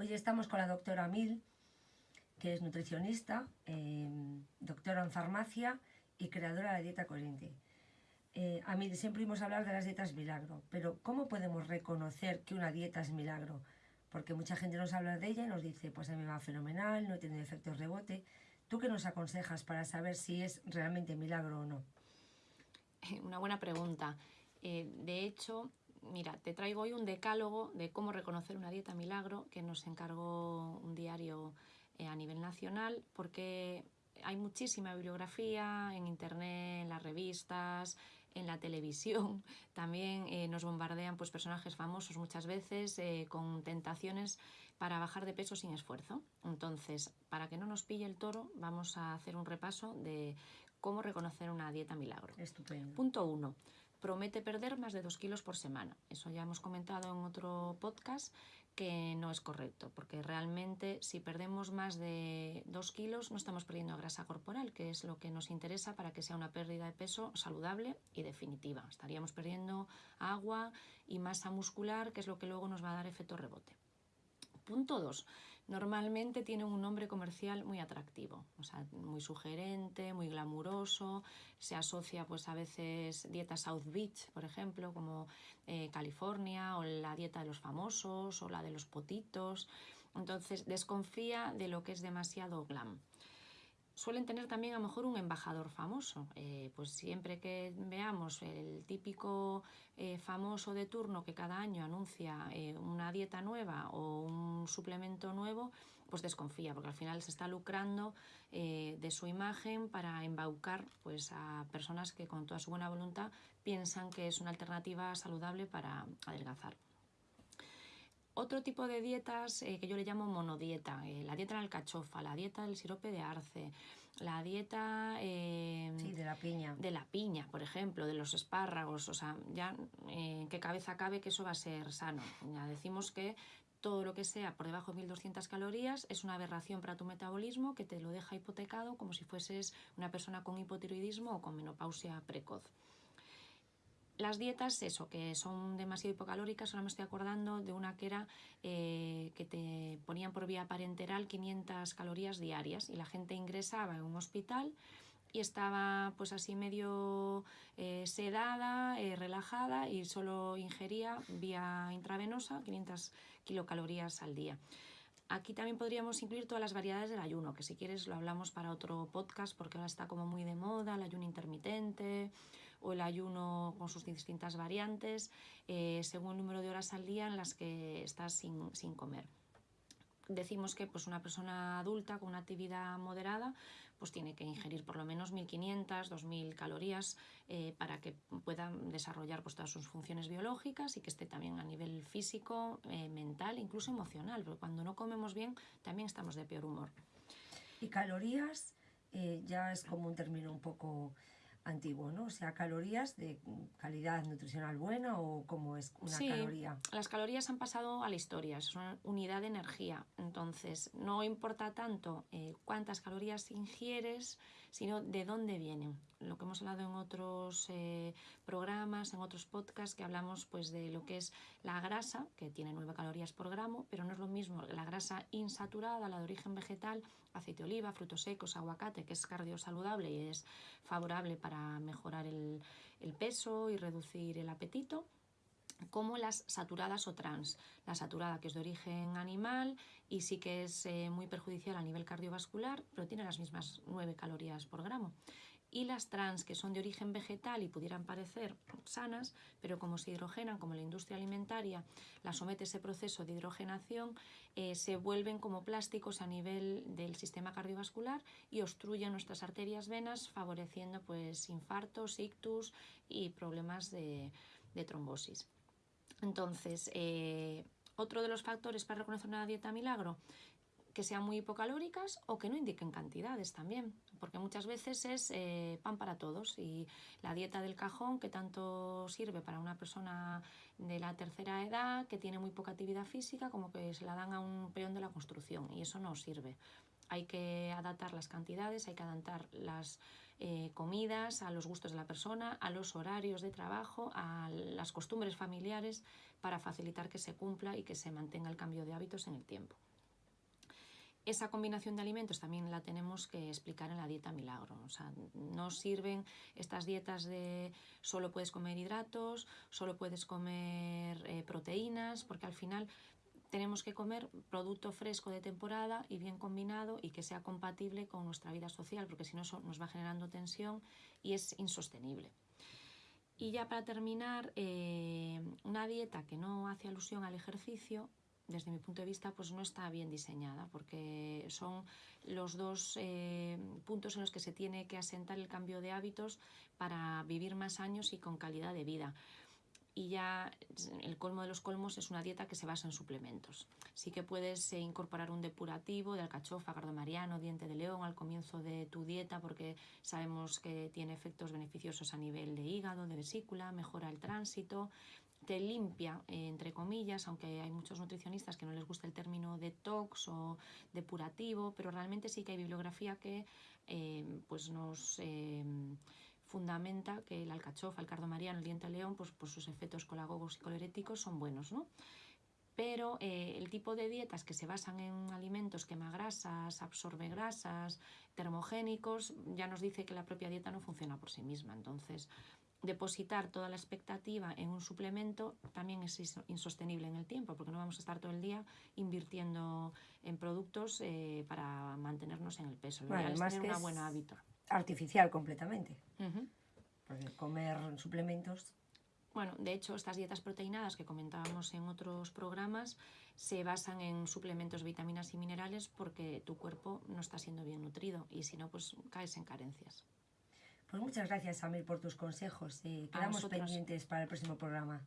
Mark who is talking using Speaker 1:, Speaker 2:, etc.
Speaker 1: Hoy estamos con la doctora Mil, que es nutricionista, em, doctora en farmacia y creadora de la dieta coherente. Eh, a mí siempre oímos hablar de las dietas milagro, pero ¿cómo podemos reconocer que una dieta es milagro? Porque mucha gente nos habla de ella y nos dice, pues a mí me va fenomenal, no tiene efectos rebote. ¿Tú qué nos aconsejas para saber si es realmente milagro o no?
Speaker 2: Una buena pregunta. Eh, de hecho, mira, te traigo hoy un decálogo de cómo reconocer una dieta milagro que nos encargó un diario eh, a nivel nacional porque hay muchísima bibliografía en internet, en las revistas, en la televisión. También eh, nos bombardean pues, personajes famosos muchas veces eh, con tentaciones para bajar de peso sin esfuerzo. Entonces, para que no nos pille el toro, vamos a hacer un repaso de cómo reconocer una dieta milagro.
Speaker 1: Estupendo.
Speaker 2: Punto 1 promete perder más de 2 kilos por semana. Eso ya hemos comentado en otro podcast que no es correcto, porque realmente si perdemos más de 2 kilos no estamos perdiendo grasa corporal, que es lo que nos interesa para que sea una pérdida de peso saludable y definitiva. Estaríamos perdiendo agua y masa muscular, que es lo que luego nos va a dar efecto rebote. Punto 2. Normalmente tiene un nombre comercial muy atractivo, o sea, muy sugerente, muy glamuroso. Se asocia pues a veces dieta South Beach, por ejemplo, como eh, California, o la dieta de los famosos, o la de los potitos. Entonces desconfía de lo que es demasiado glam suelen tener también a lo mejor un embajador famoso. Eh, pues siempre que veamos el típico eh, famoso de turno que cada año anuncia eh, una dieta nueva o un suplemento nuevo, pues desconfía, porque al final se está lucrando de su imagen para embaucar pues, a personas que con toda su buena voluntad piensan que es una alternativa saludable para adelgazar. Otro tipo de dietas eh, que yo le llamo monodieta, eh, la dieta de la alcachofa, la dieta del sirope de arce, la dieta...
Speaker 1: Eh, de la piña.
Speaker 2: De la piña, por ejemplo, de los espárragos, o sea, ya en qué cabeza cabe que eso va a ser sano. Ya decimos que todo lo que sea por debajo de 1200 calorías es una aberración para tu metabolismo que te lo deja hipotecado como si fueses una persona con hipotiroidismo o con menopausia precoz. Las dietas, eso, que son demasiado hipocalóricas, ahora me estoy acordando de una que era eh, que te ponían por vía parenteral 500 calorías diarias y la gente ingresaba en un hospital y estaba pues así medio eh, sedada, eh, relajada y solo ingería vía intravenosa 500 kilocalorías al día. Aquí también podríamos incluir todas las variedades del ayuno, que si quieres lo hablamos para otro podcast porque ahora está como muy de moda, el ayuno intermitente o el ayuno con sus distintas variantes, eh, según el número de horas al día en las que estás sin, sin comer decimos que pues, una persona adulta con una actividad moderada pues, tiene que ingerir por lo menos 1.500, 2.000 calorías eh, para que pueda desarrollar pues, todas sus funciones biológicas y que esté también a nivel físico, eh, mental, incluso emocional, cuando no comemos bien también estamos de peor humor.
Speaker 1: Y calorías eh, ya es como un término un poco antiguo, ¿no? O sea, calorías de calidad nutricional buena o cómo es una
Speaker 2: sí,
Speaker 1: caloría.
Speaker 2: Las calorías han pasado a la historia, es una unidad de energía. Entonces, no importa tanto eh, cuántas calorías ingieres, sino de dónde vienen. Lo que hemos hablado en otros eh, programas, en otros podcasts, que hablamos pues de lo que es la grasa, que tiene 9 calorías por gramo, pero no es lo mismo la grasa insaturada, la de origen vegetal, aceite de oliva, frutos secos, aguacate, que es cardiosaludable y es favorable para mejorar el, el peso y reducir el apetito como las saturadas o trans. La saturada que es de origen animal y sí que es eh, muy perjudicial a nivel cardiovascular, pero tiene las mismas 9 calorías por gramo. Y las trans que son de origen vegetal y pudieran parecer sanas, pero como se hidrogenan, como la industria alimentaria la somete a ese proceso de hidrogenación, eh, se vuelven como plásticos a nivel del sistema cardiovascular y obstruyen nuestras arterias venas, favoreciendo pues infartos, ictus y problemas de trombosis. Entonces, eh, otro de los factores para reconocer una dieta milagro, que sean muy hipocalóricas o que no indiquen cantidades también, porque muchas veces es eh, pan para todos y la dieta del cajón que tanto sirve para una persona de la tercera edad que tiene muy poca actividad física como que se la dan a un peón de la construcción y eso no sirve hay que adaptar las cantidades, hay que adaptar las eh, comidas a los gustos de la persona, a los horarios de trabajo, a las costumbres familiares para facilitar que se cumpla y que se mantenga el cambio de hábitos en el tiempo. esa combinación de alimentos también la tenemos que explicar en la dieta milagro. O sea, no sirven estas dietas de solo puedes comer hidratos, solo puedes comer eh, proteínas, porque al final tenemos que comer producto fresco de temporada y bien combinado y que sea compatible con nuestra vida social, porque si no nos va generando tensión y es insostenible. Y ya para terminar, eh, una dieta que no hace alusión al ejercicio, desde mi punto de vista, pues no está bien diseñada, porque son los dos eh, puntos en los que se tiene que asentar el cambio de hábitos para vivir más años y con calidad de vida y ya el colmo de los colmos es una dieta que se basa en suplementos. Sí que puedes eh, incorporar un depurativo de alcachofa, cardomariano, diente de león al comienzo de tu dieta porque sabemos que tiene efectos beneficiosos a nivel de hígado, de vesícula, mejora el tránsito, te limpia, eh, entre comillas, aunque hay muchos nutricionistas que no les gusta el término detox o depurativo, pero realmente sí que hay bibliografía que eh, pues nos fundamenta que el alcachofa, el cardomariano, el diente de león, pues por sus efectos colagogos y coleréticos son buenos, ¿no? Pero eh, el tipo de dietas que se basan en alimentos quema grasas, absorbe grasas, termogénicos, ya nos dice que la propia dieta no funciona por sí misma. Entonces, depositar toda la expectativa en un suplemento también es insostenible en el tiempo, porque no vamos a estar todo el día invirtiendo en productos eh, para mantenernos en el peso.
Speaker 1: Bueno,
Speaker 2: es
Speaker 1: tener
Speaker 2: una buena hábito
Speaker 1: artificial completamente. Porque comer suplementos...
Speaker 2: Bueno, de hecho, estas dietas proteinadas que comentábamos en otros programas se basan en suplementos, vitaminas y minerales porque tu cuerpo no está siendo bien nutrido y si no, pues caes en carencias.
Speaker 1: Pues muchas gracias, Amir, por tus consejos. y quedamos pendientes para el próximo programa.